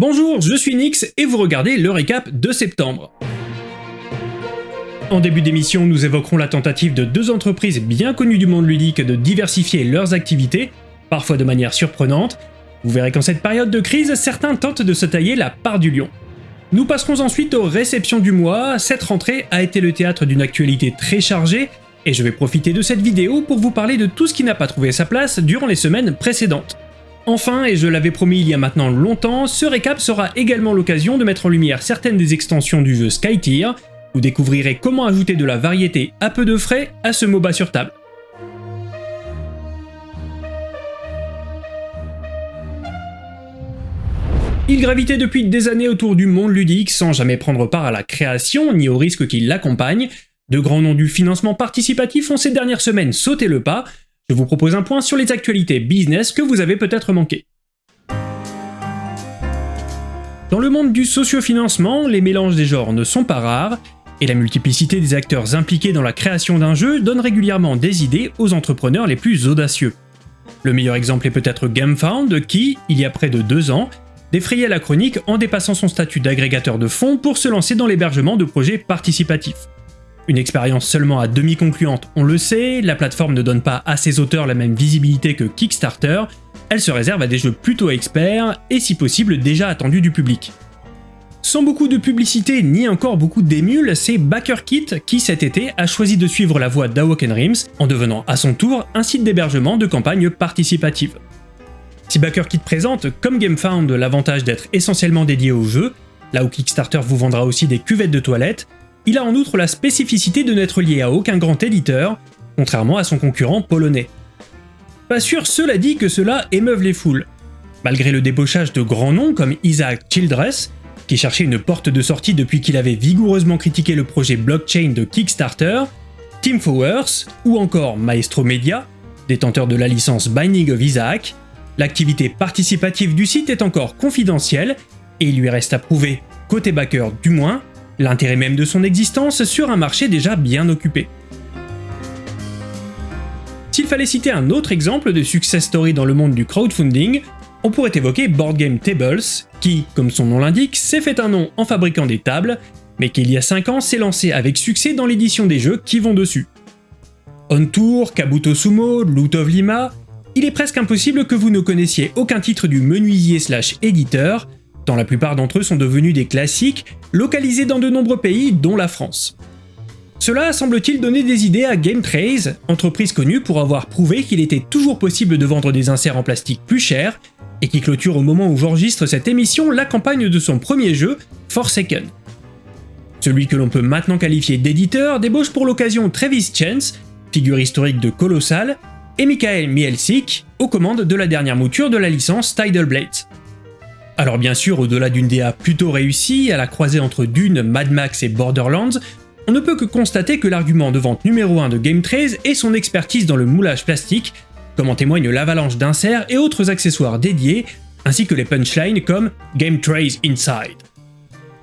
Bonjour, je suis Nix et vous regardez le récap de septembre. En début d'émission, nous évoquerons la tentative de deux entreprises bien connues du monde ludique de diversifier leurs activités, parfois de manière surprenante. Vous verrez qu'en cette période de crise, certains tentent de se tailler la part du lion. Nous passerons ensuite aux réceptions du mois, cette rentrée a été le théâtre d'une actualité très chargée, et je vais profiter de cette vidéo pour vous parler de tout ce qui n'a pas trouvé sa place durant les semaines précédentes. Enfin, et je l'avais promis il y a maintenant longtemps, ce récap sera également l'occasion de mettre en lumière certaines des extensions du jeu Skytier, vous découvrirez comment ajouter de la variété à peu de frais à ce MOBA sur table. Il gravitait depuis des années autour du monde ludique sans jamais prendre part à la création ni aux risques qui l'accompagnent. De grands noms du financement participatif ont ces dernières semaines sauté le pas, je vous propose un point sur les actualités business que vous avez peut-être manqué. Dans le monde du sociofinancement, les mélanges des genres ne sont pas rares, et la multiplicité des acteurs impliqués dans la création d'un jeu donne régulièrement des idées aux entrepreneurs les plus audacieux. Le meilleur exemple est peut-être GameFound qui, il y a près de deux ans, défrayait la chronique en dépassant son statut d'agrégateur de fonds pour se lancer dans l'hébergement de projets participatifs. Une expérience seulement à demi concluante, on le sait, la plateforme ne donne pas à ses auteurs la même visibilité que Kickstarter, elle se réserve à des jeux plutôt experts et si possible déjà attendus du public. Sans beaucoup de publicité ni encore beaucoup d'émules, c'est BackerKit qui cet été a choisi de suivre la voie d'Awoken Rims en devenant à son tour un site d'hébergement de campagne participative. Si BackerKit présente, comme GameFound, l'avantage d'être essentiellement dédié au jeu, là où Kickstarter vous vendra aussi des cuvettes de toilettes, il a en outre la spécificité de n'être lié à aucun grand éditeur, contrairement à son concurrent polonais. Pas sûr, cela dit, que cela émeuve les foules. Malgré le débauchage de grands noms comme Isaac Childress, qui cherchait une porte de sortie depuis qu'il avait vigoureusement critiqué le projet blockchain de Kickstarter, Tim Fowers ou encore Maestro Media, détenteur de la licence Binding of Isaac, l'activité participative du site est encore confidentielle et il lui reste à prouver, côté backer du moins, l'intérêt même de son existence sur un marché déjà bien occupé. S'il fallait citer un autre exemple de success story dans le monde du crowdfunding, on pourrait évoquer Board Game Tables, qui, comme son nom l'indique, s'est fait un nom en fabriquant des tables, mais qui il y a 5 ans s'est lancé avec succès dans l'édition des jeux qui vont dessus. On Tour, Kabuto Sumo, Loot of Lima, il est presque impossible que vous ne connaissiez aucun titre du menuisier slash éditeur, tant la plupart d'entre eux sont devenus des classiques, localisés dans de nombreux pays, dont la France. Cela semble-t-il donner des idées à GameTrace, entreprise connue pour avoir prouvé qu'il était toujours possible de vendre des inserts en plastique plus chers, et qui clôture au moment où j'enregistre cette émission la campagne de son premier jeu, Forsaken. Celui que l'on peut maintenant qualifier d'éditeur débauche pour l'occasion Travis Chance, figure historique de Colossal, et Michael Mielzik, aux commandes de la dernière mouture de la licence Tidal Blades. Alors bien sûr, au-delà d'une DA plutôt réussie, à la croisée entre Dune, Mad Max et Borderlands, on ne peut que constater que l'argument de vente numéro 1 de GameTrace est son expertise dans le moulage plastique, comme en témoigne l'avalanche d'inserts et autres accessoires dédiés, ainsi que les punchlines comme GameTrace Inside.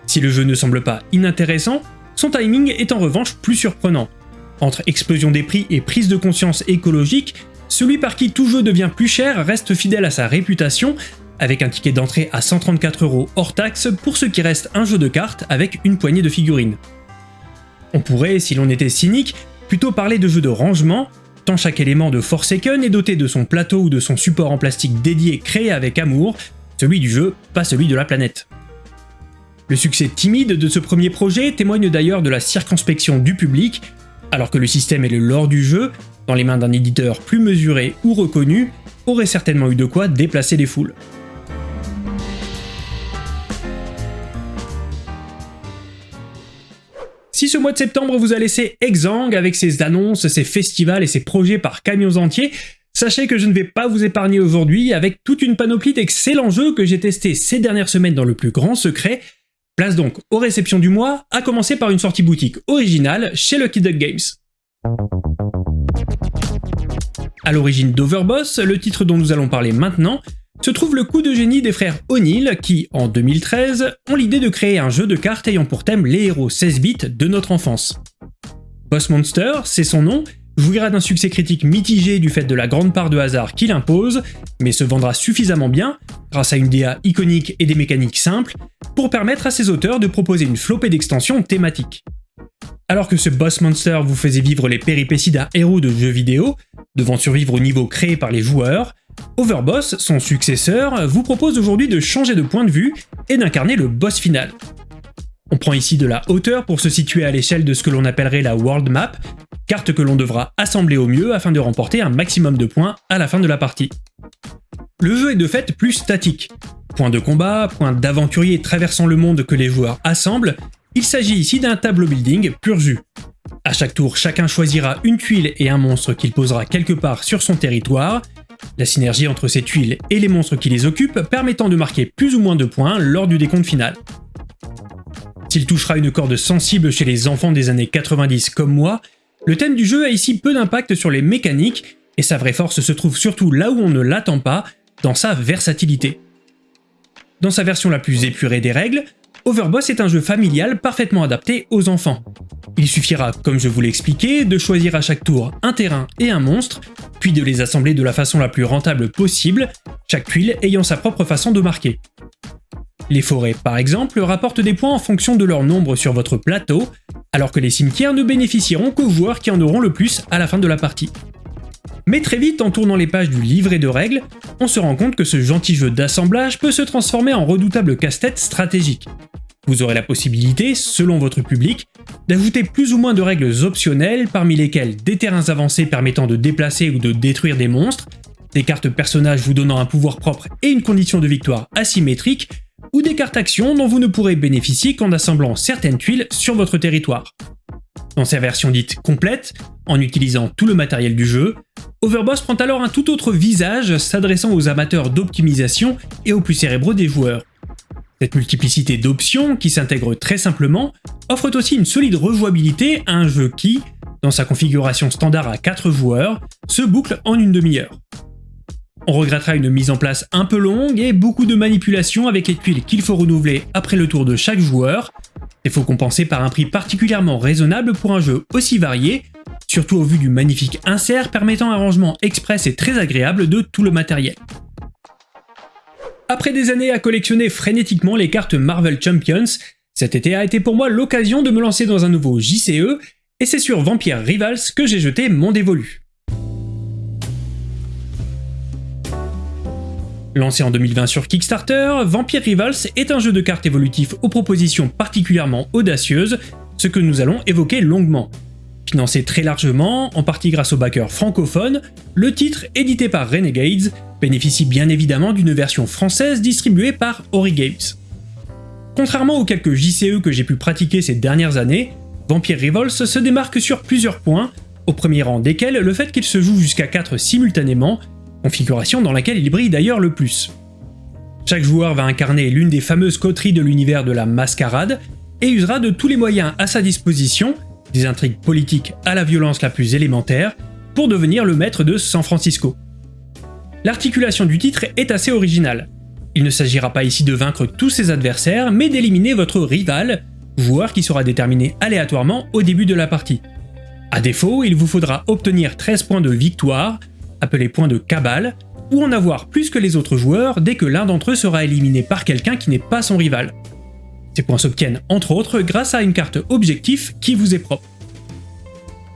Si le jeu ne semble pas inintéressant, son timing est en revanche plus surprenant. Entre explosion des prix et prise de conscience écologique, celui par qui tout jeu devient plus cher reste fidèle à sa réputation avec un ticket d'entrée à 134 euros hors taxe pour ce qui reste un jeu de cartes avec une poignée de figurines. On pourrait, si l'on était cynique, plutôt parler de jeu de rangement, tant chaque élément de Forsaken est doté de son plateau ou de son support en plastique dédié créé avec amour, celui du jeu, pas celui de la planète. Le succès timide de ce premier projet témoigne d'ailleurs de la circonspection du public, alors que le système et le lore du jeu, dans les mains d'un éditeur plus mesuré ou reconnu, auraient certainement eu de quoi déplacer les foules. Si ce mois de septembre vous a laissé exsangue avec ses annonces, ses festivals et ses projets par camions entiers, sachez que je ne vais pas vous épargner aujourd'hui avec toute une panoplie d'excellents jeux que j'ai testés ces dernières semaines dans le plus grand secret. Place donc aux réceptions du mois, à commencer par une sortie boutique originale chez Lucky Duck Games. À l'origine d'Overboss, le titre dont nous allons parler maintenant, se trouve le coup de génie des frères O'Neill qui, en 2013, ont l'idée de créer un jeu de cartes ayant pour thème les héros 16 bits de notre enfance. Boss Monster, c'est son nom, jouira d'un succès critique mitigé du fait de la grande part de hasard qu'il impose, mais se vendra suffisamment bien, grâce à une DA iconique et des mécaniques simples, pour permettre à ses auteurs de proposer une flopée d'extensions thématiques. Alors que ce boss monster vous faisait vivre les péripéties d'un héros de jeu vidéo, devant survivre au niveau créé par les joueurs, Overboss, son successeur, vous propose aujourd'hui de changer de point de vue et d'incarner le boss final. On prend ici de la hauteur pour se situer à l'échelle de ce que l'on appellerait la World Map, carte que l'on devra assembler au mieux afin de remporter un maximum de points à la fin de la partie. Le jeu est de fait plus statique. Point de combat, point d'aventurier traversant le monde que les joueurs assemblent, il s'agit ici d'un tableau building pur jus. À chaque tour, chacun choisira une tuile et un monstre qu'il posera quelque part sur son territoire, la synergie entre ces tuiles et les monstres qui les occupent permettant de marquer plus ou moins de points lors du décompte final. S'il touchera une corde sensible chez les enfants des années 90 comme moi, le thème du jeu a ici peu d'impact sur les mécaniques, et sa vraie force se trouve surtout là où on ne l'attend pas, dans sa versatilité. Dans sa version la plus épurée des règles, Overboss est un jeu familial parfaitement adapté aux enfants. Il suffira, comme je vous l'ai expliqué, de choisir à chaque tour un terrain et un monstre, de les assembler de la façon la plus rentable possible, chaque tuile ayant sa propre façon de marquer. Les forêts, par exemple, rapportent des points en fonction de leur nombre sur votre plateau, alors que les cimetières ne bénéficieront qu'aux joueurs qui en auront le plus à la fin de la partie. Mais très vite, en tournant les pages du livret de règles, on se rend compte que ce gentil jeu d'assemblage peut se transformer en redoutable casse-tête stratégique. Vous aurez la possibilité, selon votre public, d'ajouter plus ou moins de règles optionnelles parmi lesquelles des terrains avancés permettant de déplacer ou de détruire des monstres, des cartes personnages vous donnant un pouvoir propre et une condition de victoire asymétrique, ou des cartes actions dont vous ne pourrez bénéficier qu'en assemblant certaines tuiles sur votre territoire. Dans sa version dite complète, en utilisant tout le matériel du jeu, Overboss prend alors un tout autre visage s'adressant aux amateurs d'optimisation et aux plus cérébraux des joueurs. Cette multiplicité d'options, qui s'intègrent très simplement, offre aussi une solide rejouabilité à un jeu qui, dans sa configuration standard à 4 joueurs, se boucle en une demi-heure. On regrettera une mise en place un peu longue et beaucoup de manipulations avec les tuiles qu'il faut renouveler après le tour de chaque joueur, il faut compenser par un prix particulièrement raisonnable pour un jeu aussi varié, surtout au vu du magnifique insert permettant un rangement express et très agréable de tout le matériel. Après des années à collectionner frénétiquement les cartes Marvel Champions, cet été a été pour moi l'occasion de me lancer dans un nouveau JCE, et c'est sur Vampire Rivals que j'ai jeté mon dévolu. Lancé en 2020 sur Kickstarter, Vampire Rivals est un jeu de cartes évolutif aux propositions particulièrement audacieuses, ce que nous allons évoquer longuement. Financé très largement, en partie grâce aux backers francophones, le titre, édité par Renegades, bénéficie bien évidemment d'une version française distribuée par Ori Games. Contrairement aux quelques JCE que j'ai pu pratiquer ces dernières années, Vampire Rivals se démarque sur plusieurs points, au premier rang desquels le fait qu'il se joue jusqu'à 4 simultanément, configuration dans laquelle il brille d'ailleurs le plus. Chaque joueur va incarner l'une des fameuses coteries de l'univers de la mascarade, et usera de tous les moyens à sa disposition des intrigues politiques à la violence la plus élémentaire, pour devenir le maître de San Francisco. L'articulation du titre est assez originale. Il ne s'agira pas ici de vaincre tous ses adversaires, mais d'éliminer votre rival, joueur qui sera déterminé aléatoirement au début de la partie. A défaut, il vous faudra obtenir 13 points de victoire, appelés points de cabale, ou en avoir plus que les autres joueurs dès que l'un d'entre eux sera éliminé par quelqu'un qui n'est pas son rival. Ces points s'obtiennent entre autres grâce à une carte objectif qui vous est propre.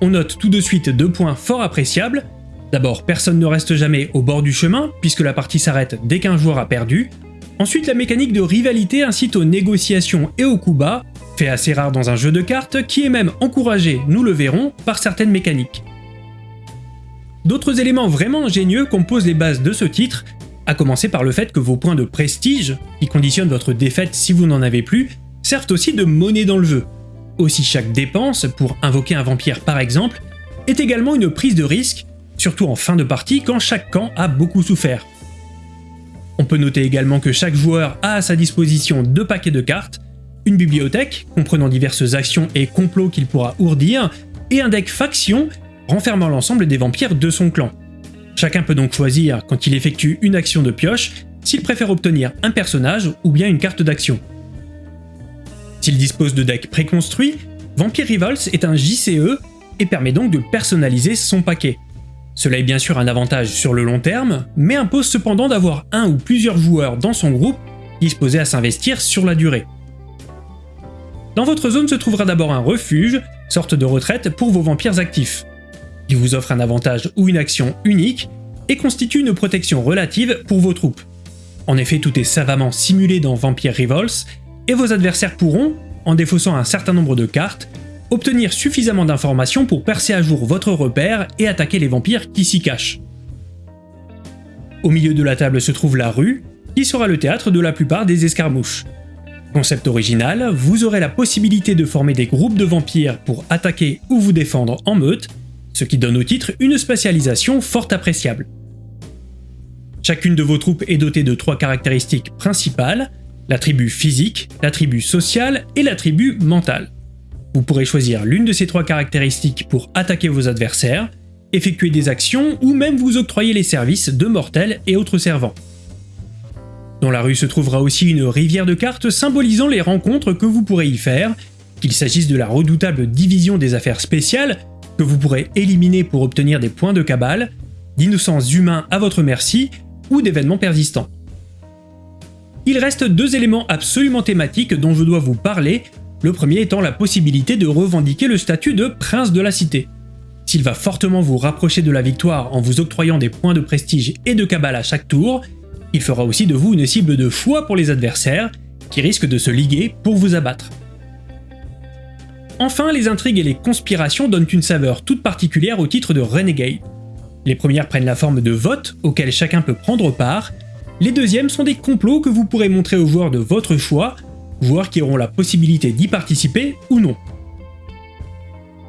On note tout de suite deux points fort appréciables. D'abord, personne ne reste jamais au bord du chemin, puisque la partie s'arrête dès qu'un joueur a perdu. Ensuite, la mécanique de rivalité incite aux négociations et aux coups bas, fait assez rare dans un jeu de cartes, qui est même encouragé, nous le verrons, par certaines mécaniques. D'autres éléments vraiment ingénieux composent les bases de ce titre, à commencer par le fait que vos points de prestige, qui conditionnent votre défaite si vous n'en avez plus, servent aussi de monnaie dans le jeu. Aussi chaque dépense, pour invoquer un vampire par exemple, est également une prise de risque, surtout en fin de partie quand chaque camp a beaucoup souffert. On peut noter également que chaque joueur a à sa disposition deux paquets de cartes, une bibliothèque comprenant diverses actions et complots qu'il pourra ourdir, et un deck faction renfermant l'ensemble des vampires de son clan. Chacun peut donc choisir, quand il effectue une action de pioche, s'il préfère obtenir un personnage ou bien une carte d'action. S'il dispose de decks préconstruits, Vampire Rivals est un JCE et permet donc de personnaliser son paquet. Cela est bien sûr un avantage sur le long terme, mais impose cependant d'avoir un ou plusieurs joueurs dans son groupe disposés à s'investir sur la durée. Dans votre zone se trouvera d'abord un refuge, sorte de retraite pour vos vampires actifs. Il vous offre un avantage ou une action unique et constitue une protection relative pour vos troupes. En effet, tout est savamment simulé dans Vampire Rivals, et vos adversaires pourront, en défaussant un certain nombre de cartes, obtenir suffisamment d'informations pour percer à jour votre repère et attaquer les vampires qui s'y cachent. Au milieu de la table se trouve la rue, qui sera le théâtre de la plupart des escarmouches. Concept original, vous aurez la possibilité de former des groupes de vampires pour attaquer ou vous défendre en meute, ce qui donne au titre une spécialisation fort appréciable. Chacune de vos troupes est dotée de trois caractéristiques principales, l'attribut physique, l'attribut social et l'attribut mental. Vous pourrez choisir l'une de ces trois caractéristiques pour attaquer vos adversaires, effectuer des actions ou même vous octroyer les services de mortels et autres servants. Dans la rue se trouvera aussi une rivière de cartes symbolisant les rencontres que vous pourrez y faire, qu'il s'agisse de la redoutable division des affaires spéciales, que vous pourrez éliminer pour obtenir des points de cabale, d'innocents humains à votre merci, ou d'événements persistants. Il reste deux éléments absolument thématiques dont je dois vous parler, le premier étant la possibilité de revendiquer le statut de prince de la cité. S'il va fortement vous rapprocher de la victoire en vous octroyant des points de prestige et de cabale à chaque tour, il fera aussi de vous une cible de choix pour les adversaires, qui risquent de se liguer pour vous abattre. Enfin, les intrigues et les conspirations donnent une saveur toute particulière au titre de Renegade. Les premières prennent la forme de votes auxquels chacun peut prendre part, les deuxièmes sont des complots que vous pourrez montrer aux joueurs de votre choix, joueurs qui auront la possibilité d'y participer ou non.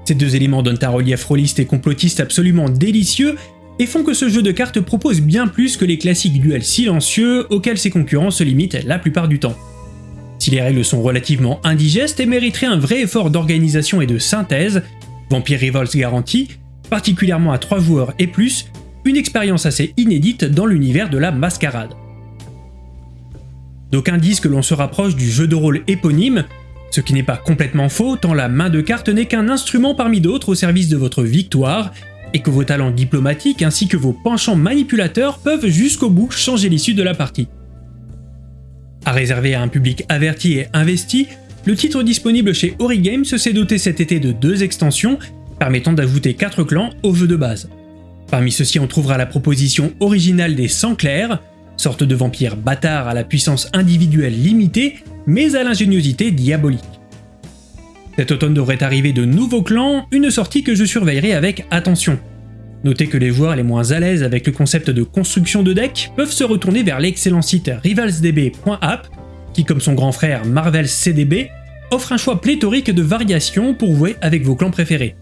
Ces deux éléments donnent un relief rôliste et complotiste absolument délicieux et font que ce jeu de cartes propose bien plus que les classiques duels silencieux auxquels ses concurrents se limitent la plupart du temps. Si les règles sont relativement indigestes et mériteraient un vrai effort d'organisation et de synthèse, Vampire Rivals garantit, particulièrement à 3 joueurs et plus, une expérience assez inédite dans l'univers de la mascarade. D'aucuns disent que l'on se rapproche du jeu de rôle éponyme, ce qui n'est pas complètement faux tant la main de carte n'est qu'un instrument parmi d'autres au service de votre victoire et que vos talents diplomatiques ainsi que vos penchants manipulateurs peuvent jusqu'au bout changer l'issue de la partie. À réserver à un public averti et investi, le titre disponible chez Origames s'est doté cet été de deux extensions permettant d'ajouter 4 clans au jeu de base. Parmi ceux-ci on trouvera la proposition originale des Sans Clairs, sorte de vampires bâtards à la puissance individuelle limitée mais à l'ingéniosité diabolique. Cet automne devrait arriver de nouveaux clans, une sortie que je surveillerai avec attention. Notez que les joueurs les moins à l'aise avec le concept de construction de deck peuvent se retourner vers l'excellent site rivalsdb.app, qui comme son grand frère Marvel CDB, offre un choix pléthorique de variations pour jouer avec vos clans préférés.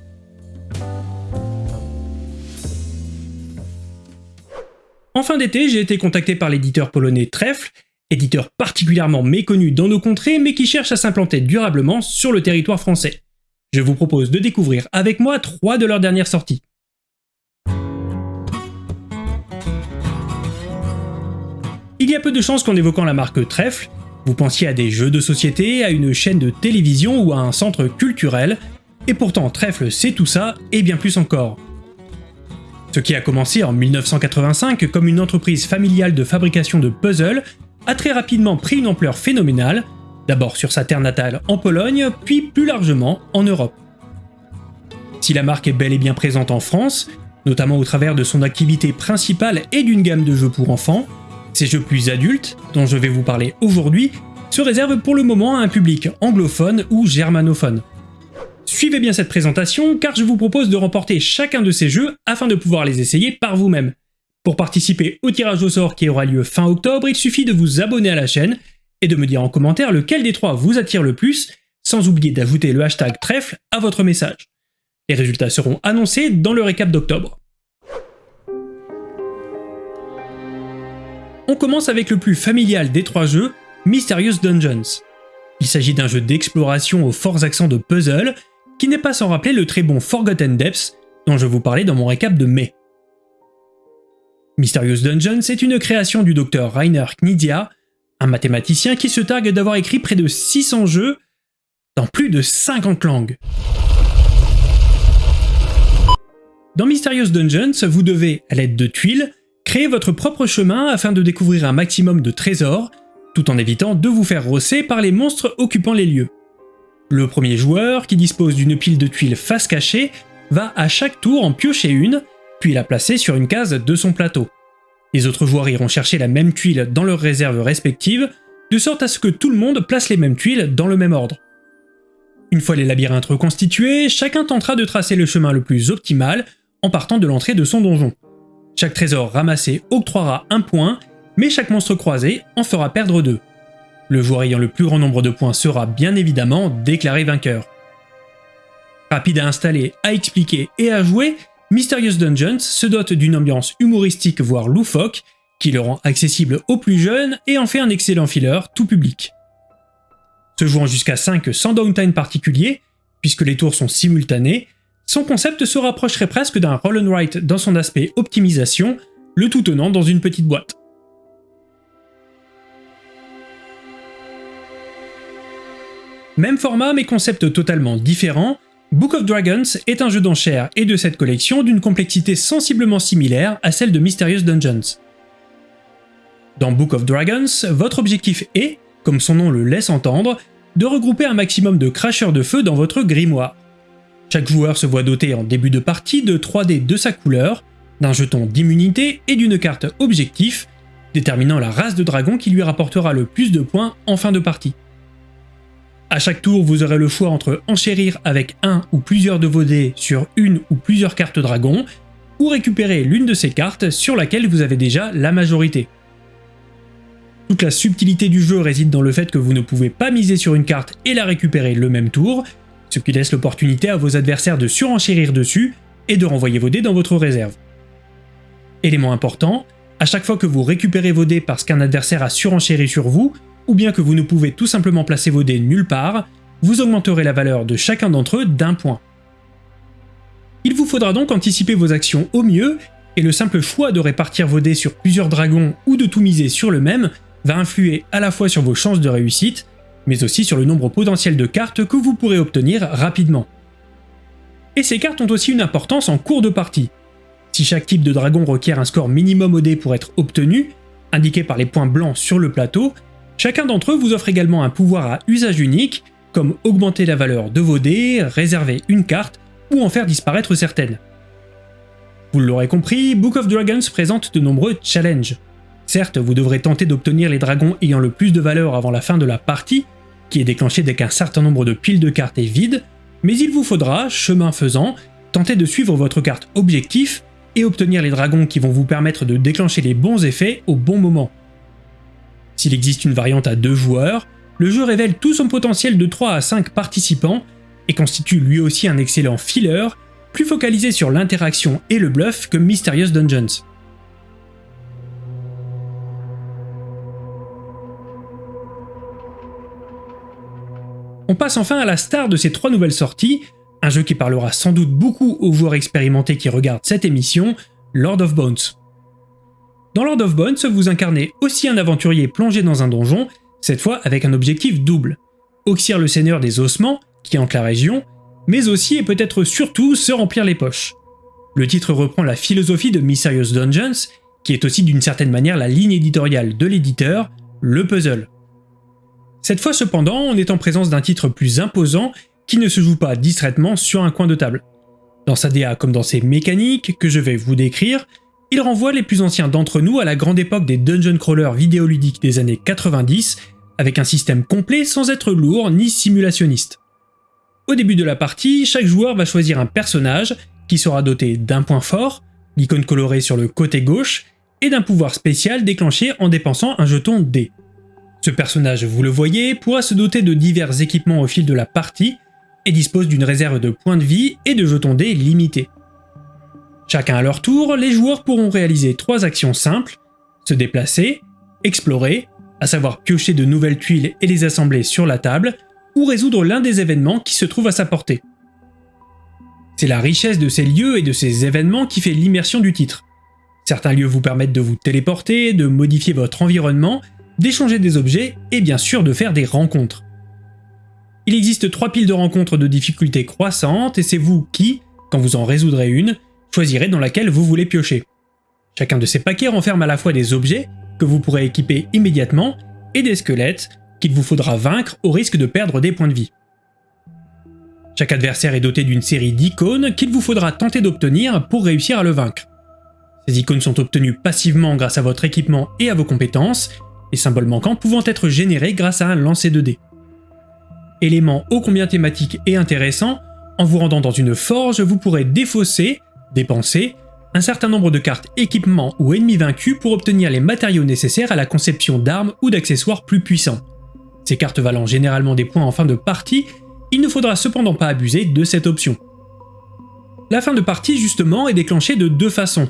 En fin d'été, j'ai été contacté par l'éditeur polonais Trèfle éditeur particulièrement méconnu dans nos contrées mais qui cherche à s'implanter durablement sur le territoire français. Je vous propose de découvrir avec moi trois de leurs dernières sorties. Il y a peu de chances qu'en évoquant la marque Trèfle, vous pensiez à des jeux de société, à une chaîne de télévision ou à un centre culturel, et pourtant Trèfle c'est tout ça et bien plus encore. Ce qui a commencé en 1985 comme une entreprise familiale de fabrication de puzzles a très rapidement pris une ampleur phénoménale, d'abord sur sa terre natale en Pologne, puis plus largement en Europe. Si la marque est bel et bien présente en France, notamment au travers de son activité principale et d'une gamme de jeux pour enfants, ces jeux plus adultes, dont je vais vous parler aujourd'hui, se réservent pour le moment à un public anglophone ou germanophone. Suivez bien cette présentation car je vous propose de remporter chacun de ces jeux afin de pouvoir les essayer par vous-même. Pour participer au tirage au sort qui aura lieu fin octobre, il suffit de vous abonner à la chaîne et de me dire en commentaire lequel des trois vous attire le plus, sans oublier d'ajouter le hashtag trèfle à votre message. Les résultats seront annoncés dans le récap d'octobre. On commence avec le plus familial des trois jeux, Mysterious Dungeons. Il s'agit d'un jeu d'exploration aux forts accents de puzzle, qui n'est pas sans rappeler le très bon Forgotten Depths, dont je vous parlais dans mon récap de mai. Mysterious Dungeons est une création du docteur Rainer Knizia, un mathématicien qui se targue d'avoir écrit près de 600 jeux dans plus de 50 langues. Dans Mysterious Dungeons, vous devez, à l'aide de tuiles, créer votre propre chemin afin de découvrir un maximum de trésors, tout en évitant de vous faire rosser par les monstres occupant les lieux. Le premier joueur, qui dispose d'une pile de tuiles face cachée, va à chaque tour en piocher une, puis la placer sur une case de son plateau. Les autres joueurs iront chercher la même tuile dans leurs réserves respectives, de sorte à ce que tout le monde place les mêmes tuiles dans le même ordre. Une fois les labyrinthes reconstitués, chacun tentera de tracer le chemin le plus optimal en partant de l'entrée de son donjon. Chaque trésor ramassé octroiera un point, mais chaque monstre croisé en fera perdre deux. Le joueur ayant le plus grand nombre de points sera bien évidemment déclaré vainqueur. Rapide à installer, à expliquer et à jouer, Mysterious Dungeons se dote d'une ambiance humoristique voire loufoque, qui le rend accessible aux plus jeunes et en fait un excellent filler tout public. Se jouant jusqu'à 5 sans downtime particulier, puisque les tours sont simultanés, son concept se rapprocherait presque d'un roll write dans son aspect optimisation, le tout tenant dans une petite boîte. Même format mais concept totalement différent, Book of Dragons est un jeu d'enchères et de cette collection d'une complexité sensiblement similaire à celle de Mysterious Dungeons. Dans Book of Dragons, votre objectif est, comme son nom le laisse entendre, de regrouper un maximum de cracheurs de feu dans votre grimoire. Chaque joueur se voit doté en début de partie de 3 dés de sa couleur, d'un jeton d'immunité et d'une carte objectif, déterminant la race de dragon qui lui rapportera le plus de points en fin de partie. À chaque tour, vous aurez le choix entre enchérir avec un ou plusieurs de vos dés sur une ou plusieurs cartes dragon, ou récupérer l'une de ces cartes sur laquelle vous avez déjà la majorité. Toute la subtilité du jeu réside dans le fait que vous ne pouvez pas miser sur une carte et la récupérer le même tour, ce qui laisse l'opportunité à vos adversaires de surenchérir dessus et de renvoyer vos dés dans votre réserve. Élément important, à chaque fois que vous récupérez vos dés parce qu'un adversaire a surenchéri sur vous, ou bien que vous ne pouvez tout simplement placer vos dés nulle part, vous augmenterez la valeur de chacun d'entre eux d'un point. Il vous faudra donc anticiper vos actions au mieux, et le simple choix de répartir vos dés sur plusieurs dragons ou de tout miser sur le même va influer à la fois sur vos chances de réussite, mais aussi sur le nombre potentiel de cartes que vous pourrez obtenir rapidement. Et ces cartes ont aussi une importance en cours de partie. Si chaque type de dragon requiert un score minimum au dé pour être obtenu, indiqué par les points blancs sur le plateau, chacun d'entre eux vous offre également un pouvoir à usage unique, comme augmenter la valeur de vos dés, réserver une carte, ou en faire disparaître certaines. Vous l'aurez compris, Book of Dragons présente de nombreux challenges. Certes, vous devrez tenter d'obtenir les dragons ayant le plus de valeur avant la fin de la partie, qui est déclenchée dès qu'un certain nombre de piles de cartes est vide, mais il vous faudra, chemin faisant, tenter de suivre votre carte objectif et obtenir les dragons qui vont vous permettre de déclencher les bons effets au bon moment. S'il existe une variante à deux joueurs, le jeu révèle tout son potentiel de 3 à 5 participants et constitue lui aussi un excellent filler, plus focalisé sur l'interaction et le bluff que Mysterious Dungeons. On passe enfin à la star de ces trois nouvelles sorties, un jeu qui parlera sans doute beaucoup aux joueurs expérimentés qui regardent cette émission, Lord of Bones. Dans Lord of Bones, vous incarnez aussi un aventurier plongé dans un donjon, cette fois avec un objectif double. Oxyre le seigneur des ossements, qui hante la région, mais aussi et peut-être surtout se remplir les poches. Le titre reprend la philosophie de Mysterious Dungeons, qui est aussi d'une certaine manière la ligne éditoriale de l'éditeur, le puzzle. Cette fois cependant, on est en présence d'un titre plus imposant qui ne se joue pas distraitement sur un coin de table. Dans sa DA comme dans ses mécaniques, que je vais vous décrire, il renvoie les plus anciens d'entre nous à la grande époque des dungeon crawlers vidéoludiques des années 90, avec un système complet sans être lourd ni simulationniste. Au début de la partie, chaque joueur va choisir un personnage qui sera doté d'un point fort, l'icône colorée sur le côté gauche, et d'un pouvoir spécial déclenché en dépensant un jeton D. Ce personnage, vous le voyez, pourra se doter de divers équipements au fil de la partie et dispose d'une réserve de points de vie et de jetons dés limités. Chacun à leur tour, les joueurs pourront réaliser trois actions simples, se déplacer, explorer, à savoir piocher de nouvelles tuiles et les assembler sur la table, ou résoudre l'un des événements qui se trouve à sa portée. C'est la richesse de ces lieux et de ces événements qui fait l'immersion du titre. Certains lieux vous permettent de vous téléporter, de modifier votre environnement d'échanger des objets et bien sûr de faire des rencontres. Il existe trois piles de rencontres de difficulté croissante et c'est vous qui, quand vous en résoudrez une, choisirez dans laquelle vous voulez piocher. Chacun de ces paquets renferme à la fois des objets que vous pourrez équiper immédiatement et des squelettes qu'il vous faudra vaincre au risque de perdre des points de vie. Chaque adversaire est doté d'une série d'icônes qu'il vous faudra tenter d'obtenir pour réussir à le vaincre. Ces icônes sont obtenues passivement grâce à votre équipement et à vos compétences, les symboles manquants pouvant être générés grâce à un lancer de dés. Élément ô combien thématique et intéressant, en vous rendant dans une forge, vous pourrez défausser, dépenser, un certain nombre de cartes équipements ou ennemis vaincus pour obtenir les matériaux nécessaires à la conception d'armes ou d'accessoires plus puissants. Ces cartes valant généralement des points en fin de partie, il ne faudra cependant pas abuser de cette option. La fin de partie justement est déclenchée de deux façons.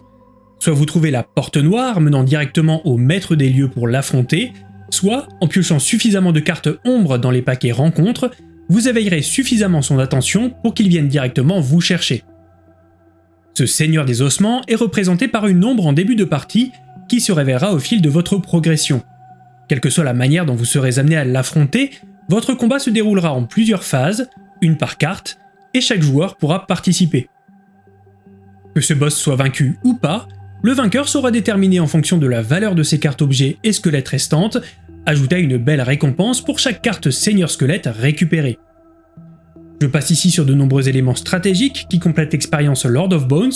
Soit vous trouvez la porte noire menant directement au maître des lieux pour l'affronter, soit en piochant suffisamment de cartes ombre dans les paquets rencontres, vous éveillerez suffisamment son attention pour qu'il vienne directement vous chercher. Ce seigneur des ossements est représenté par une ombre en début de partie qui se révélera au fil de votre progression. Quelle que soit la manière dont vous serez amené à l'affronter, votre combat se déroulera en plusieurs phases, une par carte, et chaque joueur pourra participer. Que ce boss soit vaincu ou pas, le vainqueur sera déterminé en fonction de la valeur de ses cartes objets et squelettes restantes, ajoutant une belle récompense pour chaque carte seigneur squelette récupérée. Je passe ici sur de nombreux éléments stratégiques qui complètent l'expérience Lord of Bones,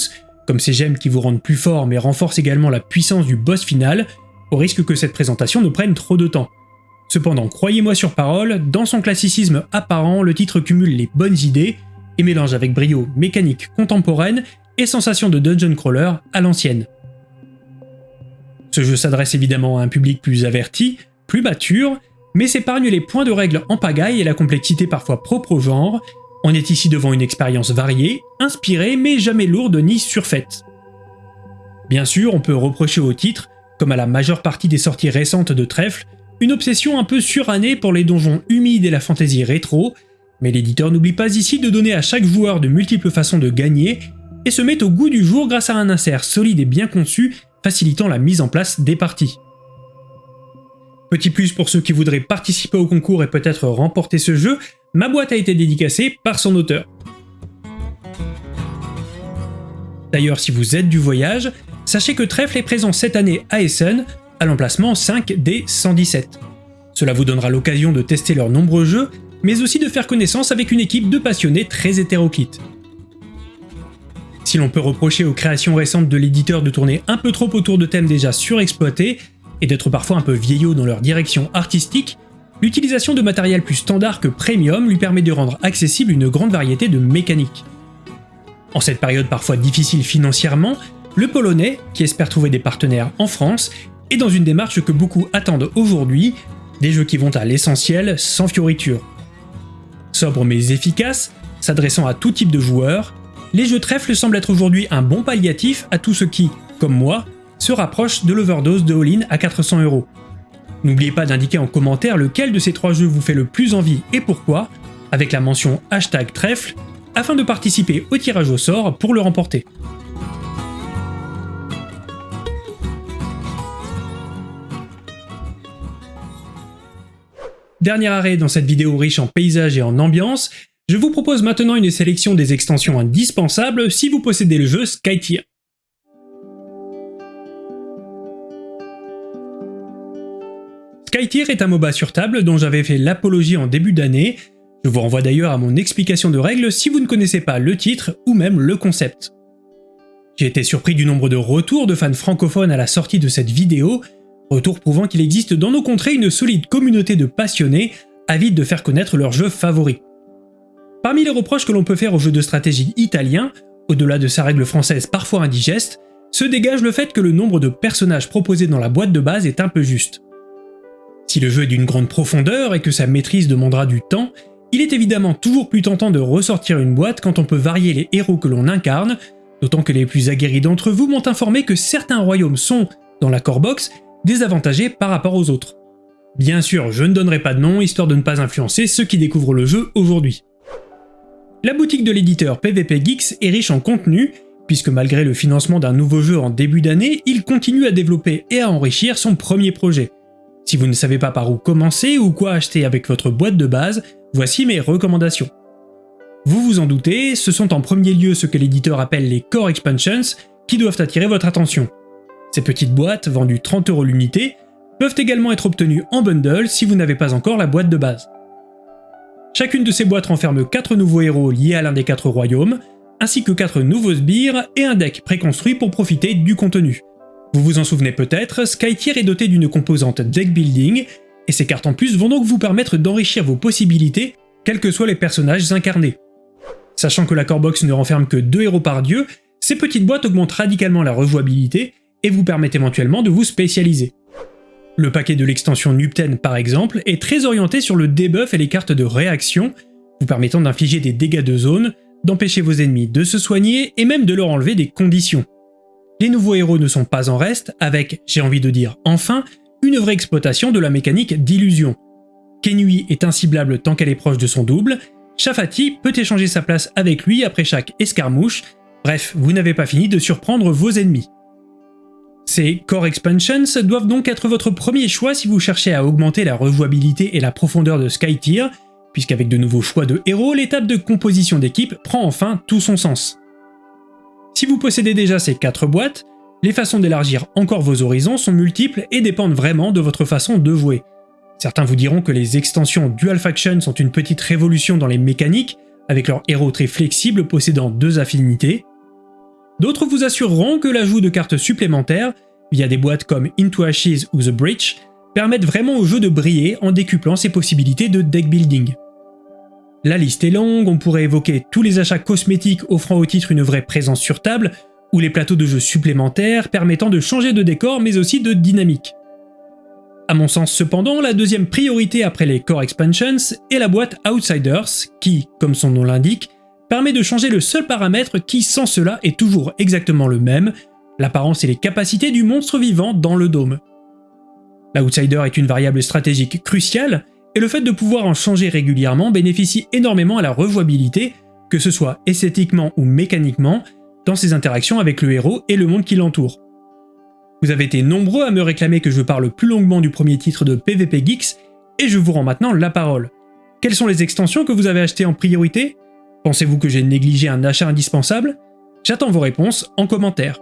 comme ces gemmes qui vous rendent plus fort mais renforcent également la puissance du boss final, au risque que cette présentation ne prenne trop de temps. Cependant, croyez-moi sur parole, dans son classicisme apparent, le titre cumule les bonnes idées et mélange avec brio mécanique contemporaine et sensation de dungeon crawler à l'ancienne. Ce jeu s'adresse évidemment à un public plus averti, plus mature, mais s'épargne les points de règles en pagaille et la complexité parfois propre au genre. On est ici devant une expérience variée, inspirée mais jamais lourde ni surfaite. Bien sûr, on peut reprocher au titre, comme à la majeure partie des sorties récentes de Trèfle, une obsession un peu surannée pour les donjons humides et la fantaisie rétro, mais l'éditeur n'oublie pas ici de donner à chaque joueur de multiples façons de gagner et se met au goût du jour grâce à un insert solide et bien conçu facilitant la mise en place des parties. Petit plus pour ceux qui voudraient participer au concours et peut-être remporter ce jeu, ma boîte a été dédicacée par son auteur. D'ailleurs, si vous êtes du voyage, sachez que Trèfle est présent cette année à Essen, à l'emplacement 5D117. Cela vous donnera l'occasion de tester leurs nombreux jeux, mais aussi de faire connaissance avec une équipe de passionnés très hétéroclite. Si l'on peut reprocher aux créations récentes de l'éditeur de tourner un peu trop autour de thèmes déjà surexploités, et d'être parfois un peu vieillots dans leur direction artistique, l'utilisation de matériel plus standard que premium lui permet de rendre accessible une grande variété de mécaniques. En cette période parfois difficile financièrement, le Polonais, qui espère trouver des partenaires en France, est dans une démarche que beaucoup attendent aujourd'hui, des jeux qui vont à l'essentiel sans fioritures. Sobre mais efficace, s'adressant à tout type de joueurs, les jeux trèfle semblent être aujourd'hui un bon palliatif à tous ceux qui, comme moi, se rapproche de l'overdose de All-in à 400 euros. N'oubliez pas d'indiquer en commentaire lequel de ces trois jeux vous fait le plus envie et pourquoi, avec la mention hashtag trèfle, afin de participer au tirage au sort pour le remporter. Dernier arrêt dans cette vidéo riche en paysages et en ambiance, je vous propose maintenant une sélection des extensions indispensables si vous possédez le jeu Skytier. Skytier est un MOBA sur table dont j'avais fait l'apologie en début d'année. Je vous renvoie d'ailleurs à mon explication de règles si vous ne connaissez pas le titre ou même le concept. J'ai été surpris du nombre de retours de fans francophones à la sortie de cette vidéo, retours prouvant qu'il existe dans nos contrées une solide communauté de passionnés avides de faire connaître leurs jeux favoris. Parmi les reproches que l'on peut faire au jeu de stratégie italien, au-delà de sa règle française parfois indigeste, se dégage le fait que le nombre de personnages proposés dans la boîte de base est un peu juste. Si le jeu est d'une grande profondeur et que sa maîtrise demandera du temps, il est évidemment toujours plus tentant de ressortir une boîte quand on peut varier les héros que l'on incarne, d'autant que les plus aguerris d'entre vous m'ont informé que certains royaumes sont, dans la core box, désavantagés par rapport aux autres. Bien sûr, je ne donnerai pas de nom, histoire de ne pas influencer ceux qui découvrent le jeu aujourd'hui. La boutique de l'éditeur PvP Geeks est riche en contenu, puisque malgré le financement d'un nouveau jeu en début d'année, il continue à développer et à enrichir son premier projet. Si vous ne savez pas par où commencer ou quoi acheter avec votre boîte de base, voici mes recommandations. Vous vous en doutez, ce sont en premier lieu ce que l'éditeur appelle les Core Expansions qui doivent attirer votre attention. Ces petites boîtes, vendues 30 euros l'unité, peuvent également être obtenues en bundle si vous n'avez pas encore la boîte de base. Chacune de ces boîtes renferme 4 nouveaux héros liés à l'un des 4 royaumes, ainsi que 4 nouveaux sbires et un deck préconstruit pour profiter du contenu. Vous vous en souvenez peut-être, Skytier est doté d'une composante deck building, et ces cartes en plus vont donc vous permettre d'enrichir vos possibilités, quels que soient les personnages incarnés. Sachant que la core box ne renferme que 2 héros par dieu, ces petites boîtes augmentent radicalement la rejouabilité et vous permettent éventuellement de vous spécialiser. Le paquet de l'extension Nupten par exemple est très orienté sur le debuff et les cartes de réaction, vous permettant d'infliger des dégâts de zone, d'empêcher vos ennemis de se soigner et même de leur enlever des conditions. Les nouveaux héros ne sont pas en reste, avec, j'ai envie de dire enfin, une vraie exploitation de la mécanique d'illusion. Kenui est inciblable tant qu'elle est proche de son double, Shafati peut échanger sa place avec lui après chaque escarmouche, bref, vous n'avez pas fini de surprendre vos ennemis. Ces Core Expansions doivent donc être votre premier choix si vous cherchez à augmenter la rejouabilité et la profondeur de Skytier, puisqu'avec de nouveaux choix de héros, l'étape de composition d'équipe prend enfin tout son sens. Si vous possédez déjà ces 4 boîtes, les façons d'élargir encore vos horizons sont multiples et dépendent vraiment de votre façon de jouer. Certains vous diront que les extensions Dual Faction sont une petite révolution dans les mécaniques, avec leurs héros très flexibles possédant deux affinités. D'autres vous assureront que l'ajout de cartes supplémentaires, via des boîtes comme Into Ashes ou The Breach, permettent vraiment au jeu de briller en décuplant ses possibilités de deck building. La liste est longue, on pourrait évoquer tous les achats cosmétiques offrant au titre une vraie présence sur table, ou les plateaux de jeu supplémentaires permettant de changer de décor mais aussi de dynamique. A mon sens cependant, la deuxième priorité après les Core Expansions est la boîte Outsiders, qui, comme son nom l'indique, permet de changer le seul paramètre qui sans cela est toujours exactement le même, l'apparence et les capacités du monstre vivant dans le dôme. L'Outsider est une variable stratégique cruciale, et le fait de pouvoir en changer régulièrement bénéficie énormément à la rejouabilité, que ce soit esthétiquement ou mécaniquement, dans ses interactions avec le héros et le monde qui l'entoure. Vous avez été nombreux à me réclamer que je parle plus longuement du premier titre de PvP Geeks, et je vous rends maintenant la parole. Quelles sont les extensions que vous avez achetées en priorité? Pensez-vous que j'ai négligé un achat indispensable? J'attends vos réponses en commentaire.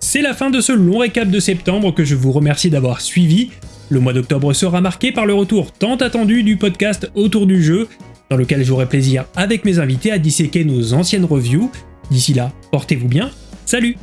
C'est la fin de ce long récap de septembre que je vous remercie d'avoir suivi. Le mois d'octobre sera marqué par le retour tant attendu du podcast autour du jeu, dans lequel j'aurai plaisir avec mes invités à disséquer nos anciennes reviews. D'ici là, portez-vous bien, salut